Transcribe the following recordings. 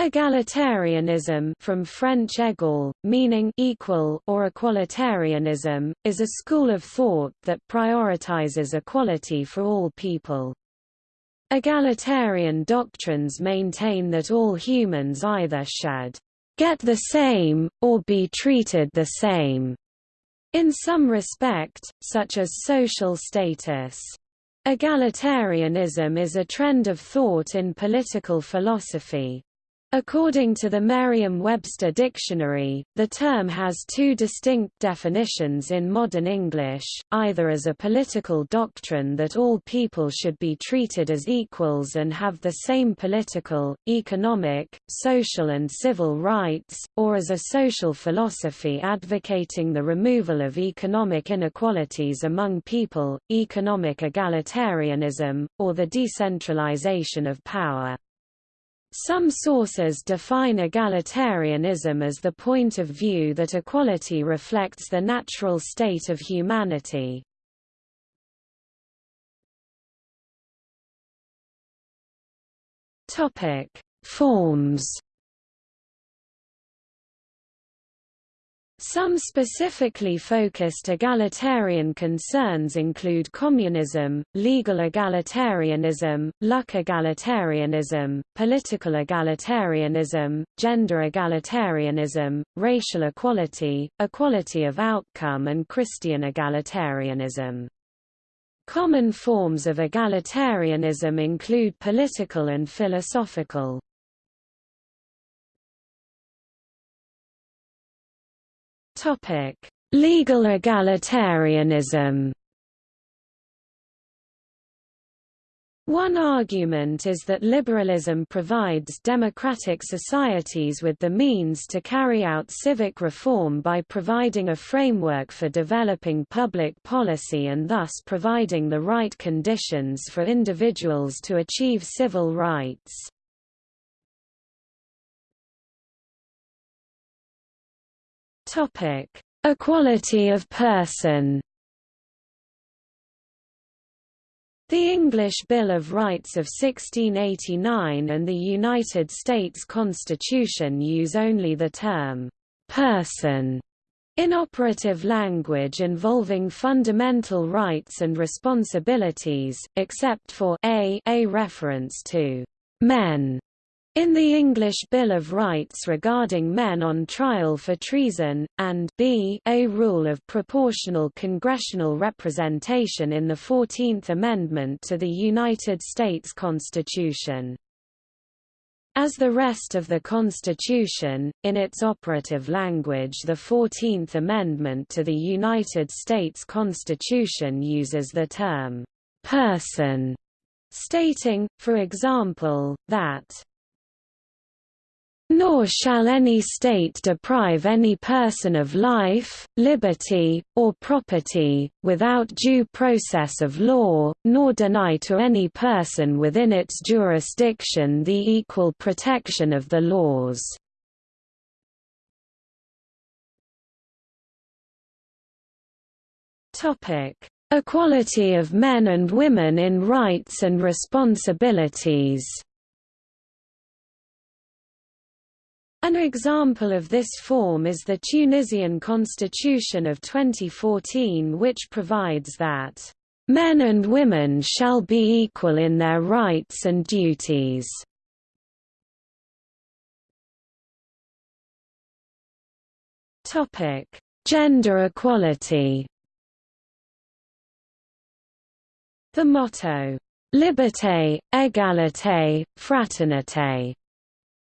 Egalitarianism from French égal, meaning equal or equalitarianism, is a school of thought that prioritizes equality for all people. Egalitarian doctrines maintain that all humans either should get the same, or be treated the same, in some respect, such as social status. Egalitarianism is a trend of thought in political philosophy. According to the Merriam-Webster dictionary, the term has two distinct definitions in modern English, either as a political doctrine that all people should be treated as equals and have the same political, economic, social and civil rights, or as a social philosophy advocating the removal of economic inequalities among people, economic egalitarianism, or the decentralization of power. Some sources define egalitarianism as the point of view that equality reflects the natural state of humanity. Topic: Forms Some specifically focused egalitarian concerns include communism, legal egalitarianism, luck egalitarianism, political egalitarianism, gender egalitarianism, racial equality, equality of outcome and Christian egalitarianism. Common forms of egalitarianism include political and philosophical. Topic: Legal egalitarianism. One argument is that liberalism provides democratic societies with the means to carry out civic reform by providing a framework for developing public policy and thus providing the right conditions for individuals to achieve civil rights. Topic: Equality of person. The English Bill of Rights of 1689 and the United States Constitution use only the term person in operative language involving fundamental rights and responsibilities, except for a, a reference to men in the English Bill of Rights regarding men on trial for treason, and b a rule of proportional congressional representation in the Fourteenth Amendment to the United States Constitution. As the rest of the Constitution, in its operative language the Fourteenth Amendment to the United States Constitution uses the term, "'person' stating, for example, that nor shall any state deprive any person of life, liberty, or property, without due process of law, nor deny to any person within its jurisdiction the equal protection of the laws. Equality of men and women in rights and responsibilities An example of this form is the Tunisian constitution of 2014 which provides that, "...men and women shall be equal in their rights and duties." Gender equality The motto, Liberté, égalité, fraternité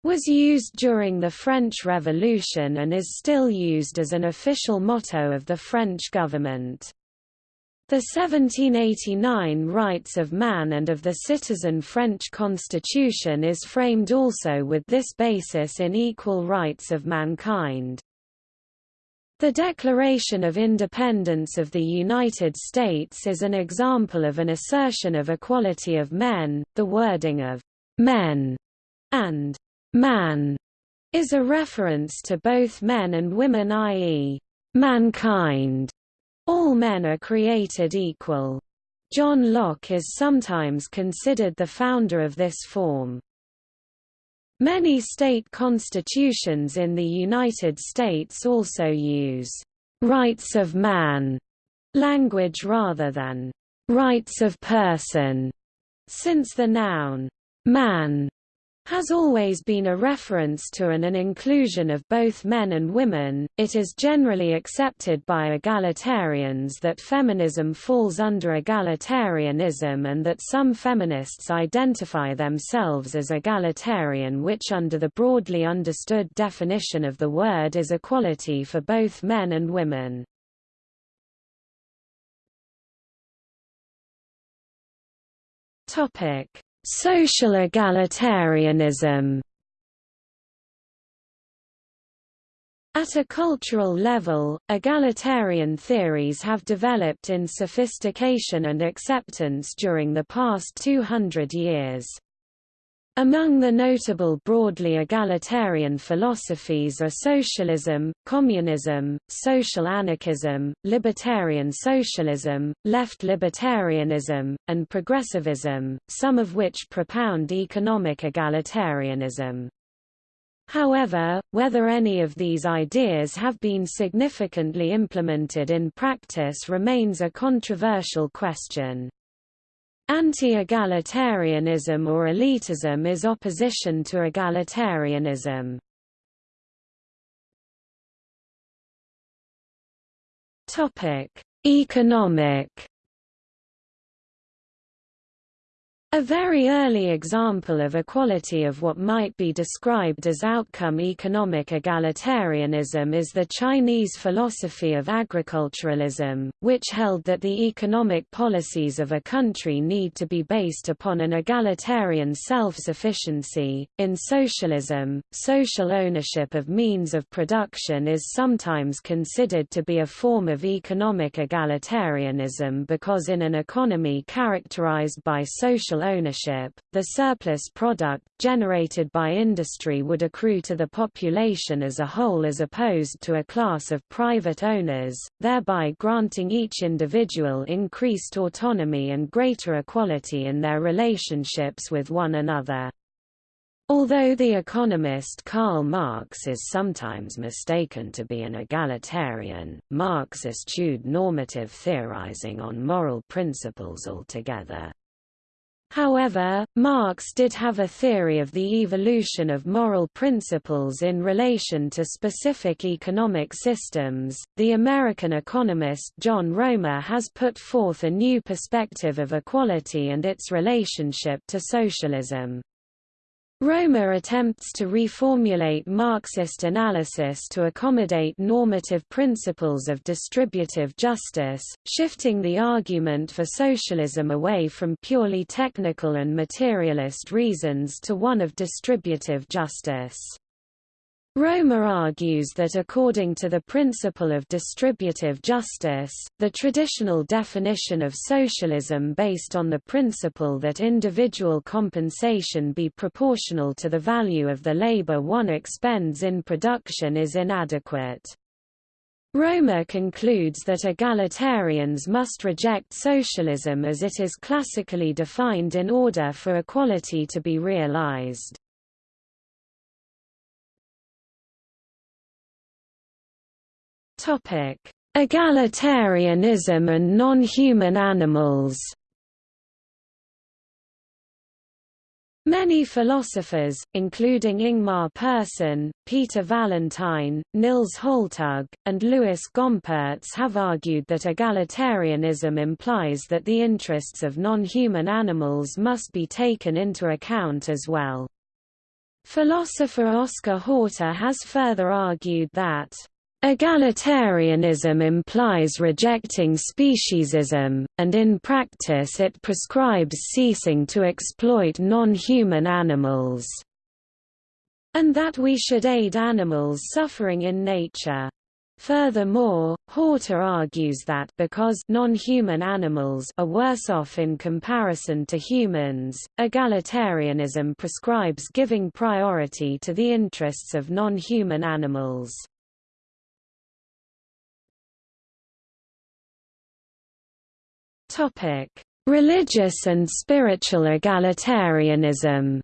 was used during the French Revolution and is still used as an official motto of the French government. The 1789 Rights of Man and of the Citizen French Constitution is framed also with this basis in equal rights of mankind. The Declaration of Independence of the United States is an example of an assertion of equality of men, the wording of «men» and Man is a reference to both men and women i.e., mankind. All men are created equal. John Locke is sometimes considered the founder of this form. Many state constitutions in the United States also use «rights of man» language rather than «rights of person», since the noun «man» has always been a reference to and an inclusion of both men and women. It is generally accepted by egalitarians that feminism falls under egalitarianism and that some feminists identify themselves as egalitarian, which, under the broadly understood definition of the word, is equality for both men and women. Topic Social egalitarianism At a cultural level, egalitarian theories have developed in sophistication and acceptance during the past 200 years. Among the notable broadly egalitarian philosophies are socialism, communism, social anarchism, libertarian socialism, left libertarianism, and progressivism, some of which propound economic egalitarianism. However, whether any of these ideas have been significantly implemented in practice remains a controversial question. Anti-egalitarianism or elitism is opposition to egalitarianism. Topic: Economic A very early example of equality of what might be described as outcome economic egalitarianism is the Chinese philosophy of agriculturalism, which held that the economic policies of a country need to be based upon an egalitarian self-sufficiency. In socialism, social ownership of means of production is sometimes considered to be a form of economic egalitarianism because in an economy characterized by social ownership, the surplus product, generated by industry would accrue to the population as a whole as opposed to a class of private owners, thereby granting each individual increased autonomy and greater equality in their relationships with one another. Although the economist Karl Marx is sometimes mistaken to be an egalitarian, Marx eschewed normative theorizing on moral principles altogether. However, Marx did have a theory of the evolution of moral principles in relation to specific economic systems. The American economist John Roemer has put forth a new perspective of equality and its relationship to socialism. Roemer attempts to reformulate Marxist analysis to accommodate normative principles of distributive justice, shifting the argument for socialism away from purely technical and materialist reasons to one of distributive justice. Roemer argues that according to the principle of distributive justice, the traditional definition of socialism based on the principle that individual compensation be proportional to the value of the labor one expends in production is inadequate. Roemer concludes that egalitarians must reject socialism as it is classically defined in order for equality to be realized. Topic: Egalitarianism and non-human animals. Many philosophers, including Ingmar Persson, Peter Vallentyne, Nils Holtug, and Lewis Gompertz have argued that egalitarianism implies that the interests of non-human animals must be taken into account as well. Philosopher Oscar Horta has further argued that Egalitarianism implies rejecting speciesism, and in practice it prescribes ceasing to exploit non-human animals, and that we should aid animals suffering in nature. Furthermore, Horta argues that because non-human animals are worse off in comparison to humans, egalitarianism prescribes giving priority to the interests of non-human animals. Topic: Religious and spiritual egalitarianism.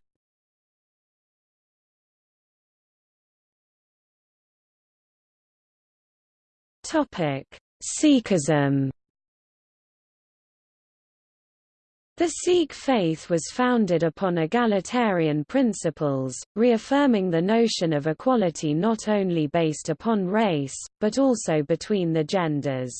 Topic: Sikhism. The Sikh faith was founded upon egalitarian principles, reaffirming the notion of equality not only based upon race, but also between the genders.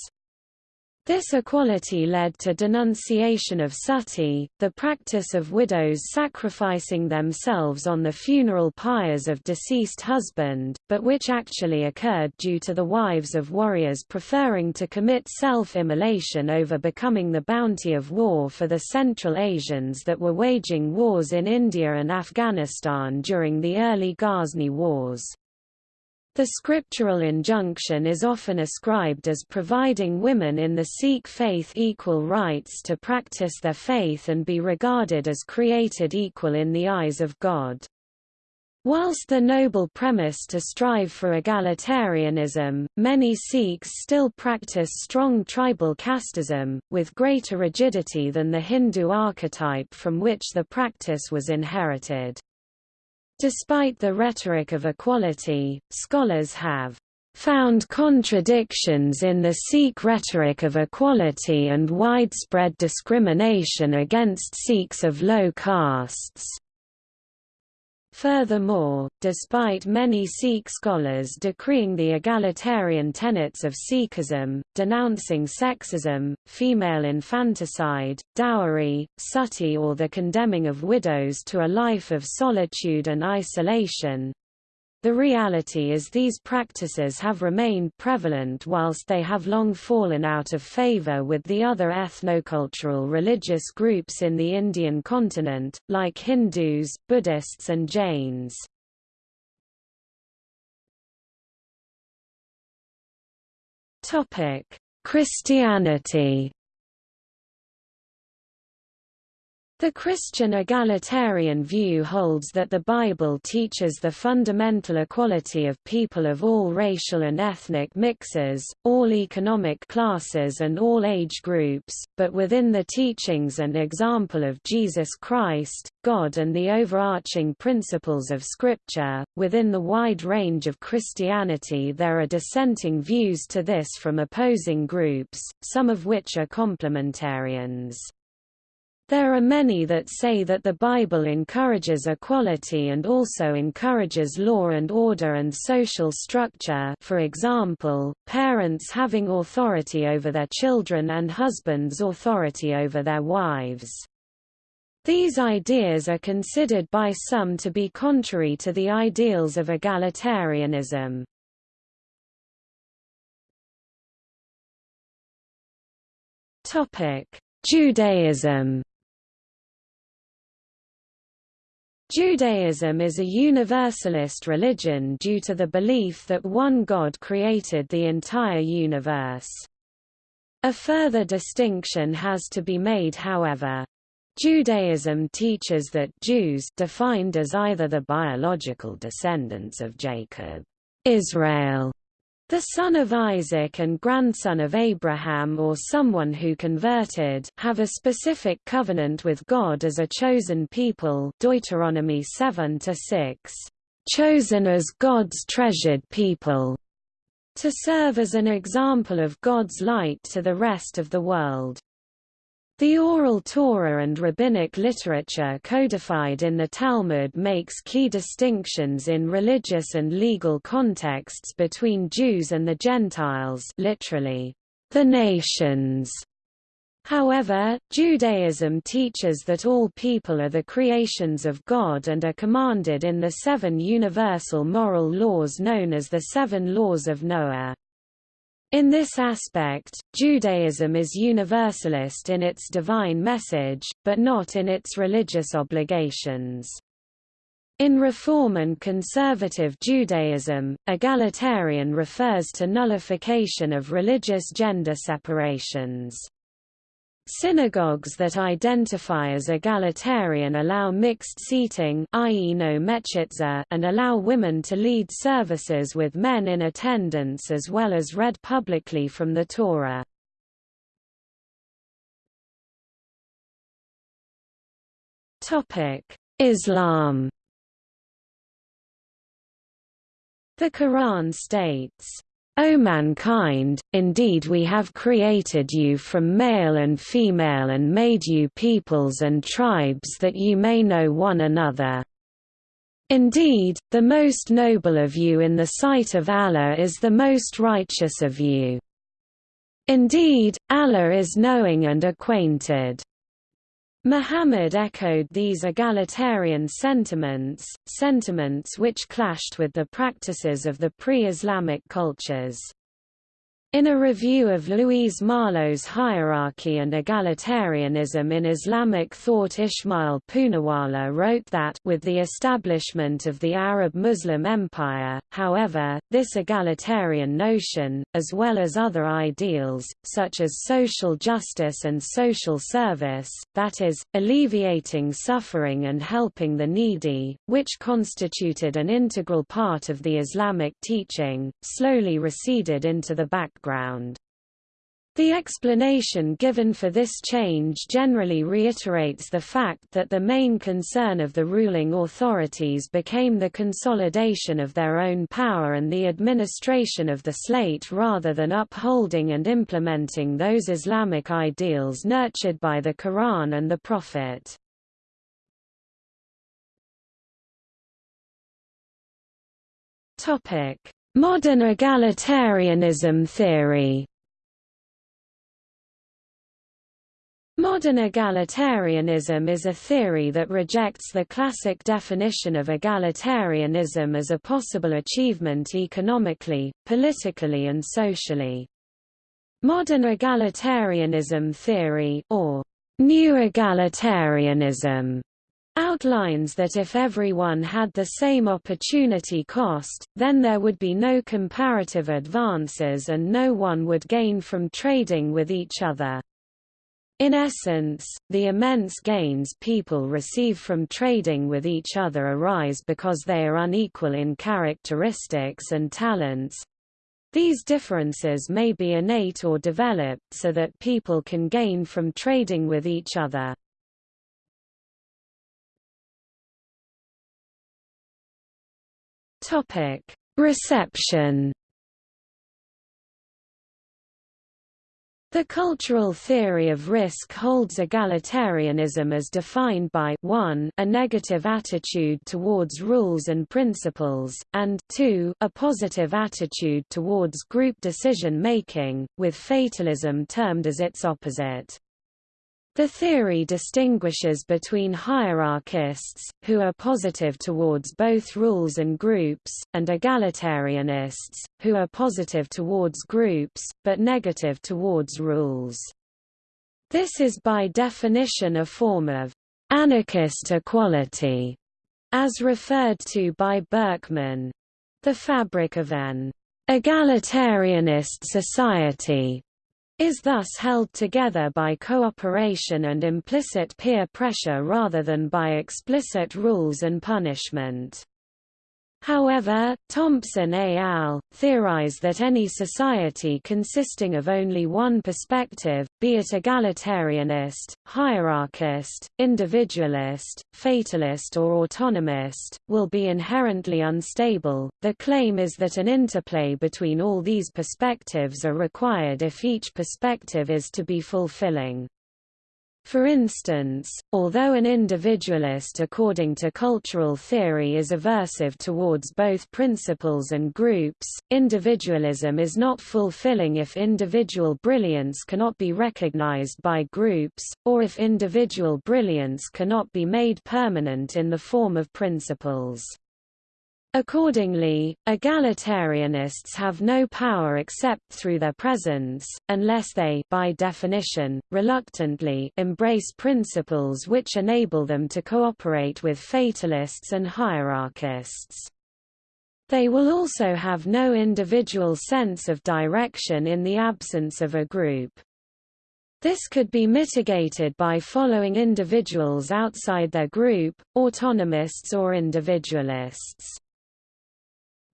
This equality led to denunciation of sati, the practice of widows sacrificing themselves on the funeral pyres of deceased husband, but which actually occurred due to the wives of warriors preferring to commit self-immolation over becoming the bounty of war for the Central Asians that were waging wars in India and Afghanistan during the early Ghazni Wars. The scriptural injunction is often ascribed as providing women in the Sikh faith equal rights to practice their faith and be regarded as created equal in the eyes of God. Whilst the noble premise to strive for egalitarianism, many Sikhs still practice strong tribal casteism, with greater rigidity than the Hindu archetype from which the practice was inherited. Despite the rhetoric of equality, scholars have found contradictions in the Sikh rhetoric of equality and widespread discrimination against Sikhs of low castes. Furthermore, despite many Sikh scholars decreeing the egalitarian tenets of Sikhism, denouncing sexism, female infanticide, dowry, sati or the condemning of widows to a life of solitude and isolation, the reality is these practices have remained prevalent whilst they have long fallen out of favor with the other ethnocultural religious groups in the Indian continent, like Hindus, Buddhists and Jains. Christianity The Christian egalitarian view holds that the Bible teaches the fundamental equality of people of all racial and ethnic mixes, all economic classes and all age groups, but within the teachings and example of Jesus Christ, God and the overarching principles of Scripture. Within the wide range of Christianity there are dissenting views to this from opposing groups, some of which are complementarians. There are many that say that the Bible encourages equality and also encourages law and order and social structure for example, parents having authority over their children and husbands authority over their wives. These ideas are considered by some to be contrary to the ideals of egalitarianism. Judaism Judaism is a universalist religion due to the belief that one God created the entire universe. A further distinction has to be made however. Judaism teaches that Jews defined as either the biological descendants of Jacob, Israel, the son of Isaac and grandson of Abraham or someone who converted have a specific covenant with God as a chosen people Deuteronomy 7-6, chosen as God's treasured people, to serve as an example of God's light to the rest of the world. The oral Torah and rabbinic literature codified in the Talmud makes key distinctions in religious and legal contexts between Jews and the Gentiles literally, the nations. However, Judaism teaches that all people are the creations of God and are commanded in the seven universal moral laws known as the Seven Laws of Noah. In this aspect, Judaism is universalist in its divine message, but not in its religious obligations. In Reform and Conservative Judaism, egalitarian refers to nullification of religious gender separations. Synagogues that identify as egalitarian allow mixed seating i.e. no mechitza and allow women to lead services with men in attendance as well as read publicly from the Torah. Islam The Quran states, O mankind, indeed we have created you from male and female and made you peoples and tribes that you may know one another. Indeed, the most noble of you in the sight of Allah is the most righteous of you. Indeed, Allah is knowing and acquainted. Muhammad echoed these egalitarian sentiments, sentiments which clashed with the practices of the pre-Islamic cultures. In a review of Louise Marlow's Hierarchy and Egalitarianism in Islamic Thought Ismail Poonawala wrote that with the establishment of the Arab-Muslim Empire, however, this egalitarian notion, as well as other ideals, such as social justice and social service, that is, alleviating suffering and helping the needy, which constituted an integral part of the Islamic teaching, slowly receded into the background background. The explanation given for this change generally reiterates the fact that the main concern of the ruling authorities became the consolidation of their own power and the administration of the slate rather than upholding and implementing those Islamic ideals nurtured by the Quran and the Prophet. Modern egalitarianism theory Modern egalitarianism is a theory that rejects the classic definition of egalitarianism as a possible achievement economically, politically and socially. Modern egalitarianism theory or new egalitarianism outlines that if everyone had the same opportunity cost, then there would be no comparative advances and no one would gain from trading with each other. In essence, the immense gains people receive from trading with each other arise because they are unequal in characteristics and talents. These differences may be innate or developed so that people can gain from trading with each other. Topic: Reception. The cultural theory of risk holds egalitarianism as defined by 1 a negative attitude towards rules and principles, and 2 a positive attitude towards group decision-making, with fatalism termed as its opposite. The theory distinguishes between hierarchists, who are positive towards both rules and groups, and egalitarianists, who are positive towards groups, but negative towards rules. This is by definition a form of anarchist equality, as referred to by Berkman. The fabric of an egalitarianist society is thus held together by cooperation and implicit peer pressure rather than by explicit rules and punishment. However, Thompson et al. theorize that any society consisting of only one perspective, be it egalitarianist, hierarchist, individualist, fatalist or autonomist, will be inherently unstable. The claim is that an interplay between all these perspectives are required if each perspective is to be fulfilling. For instance, although an individualist according to cultural theory is aversive towards both principles and groups, individualism is not fulfilling if individual brilliance cannot be recognized by groups, or if individual brilliance cannot be made permanent in the form of principles. Accordingly, egalitarianists have no power except through their presence, unless they by definition, reluctantly embrace principles which enable them to cooperate with fatalists and hierarchists. They will also have no individual sense of direction in the absence of a group. This could be mitigated by following individuals outside their group, autonomists or individualists.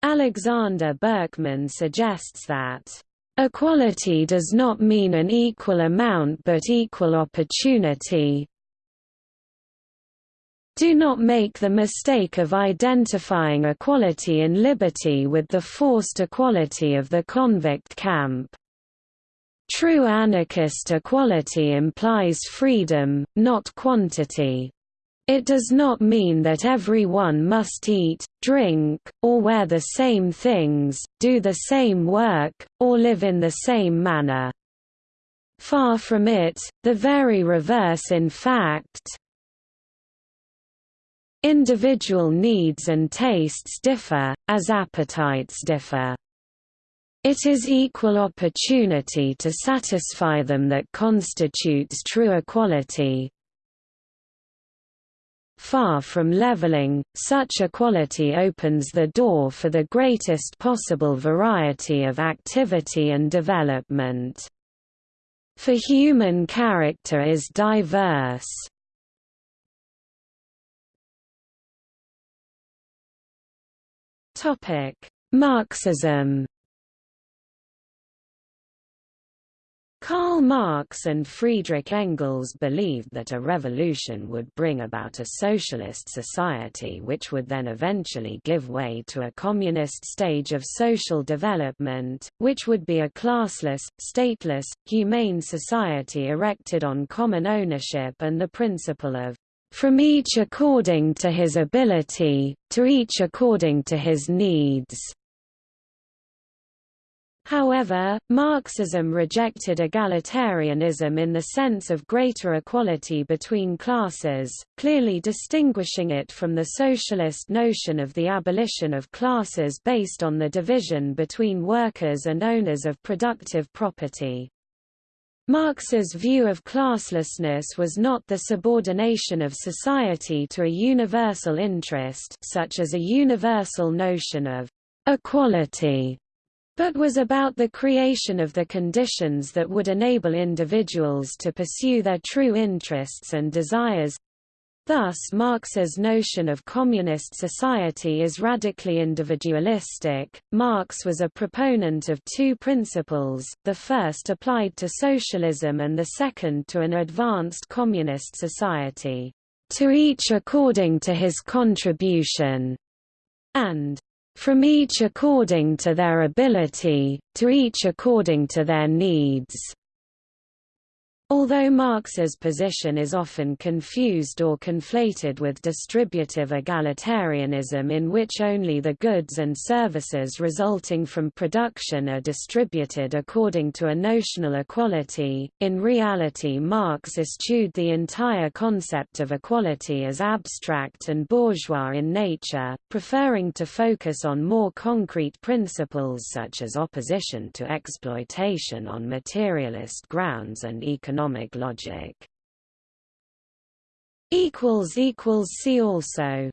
Alexander Berkman suggests that Equality does not mean an equal amount but equal opportunity. Do not make the mistake of identifying equality in liberty with the forced equality of the convict camp. True anarchist equality implies freedom, not quantity. It does not mean that everyone must eat, drink, or wear the same things, do the same work, or live in the same manner. Far from it, the very reverse in fact. Individual needs and tastes differ, as appetites differ. It is equal opportunity to satisfy them that constitutes true equality, Far from leveling, such equality opens the door for the greatest possible variety of activity and development. For human character is diverse. Marxism Karl Marx and Friedrich Engels believed that a revolution would bring about a socialist society which would then eventually give way to a communist stage of social development, which would be a classless, stateless, humane society erected on common ownership and the principle of from each according to his ability, to each according to his needs. However, Marxism rejected egalitarianism in the sense of greater equality between classes, clearly distinguishing it from the socialist notion of the abolition of classes based on the division between workers and owners of productive property. Marx's view of classlessness was not the subordination of society to a universal interest such as a universal notion of equality but was about the creation of the conditions that would enable individuals to pursue their true interests and desires. Thus Marx's notion of communist society is radically individualistic. Marx was a proponent of two principles, the first applied to socialism and the second to an advanced communist society, to each according to his contribution, and from each according to their ability, to each according to their needs. Although Marx's position is often confused or conflated with distributive egalitarianism in which only the goods and services resulting from production are distributed according to a notional equality, in reality Marx eschewed the entire concept of equality as abstract and bourgeois in nature, preferring to focus on more concrete principles such as opposition to exploitation on materialist grounds and economic economic logic. See also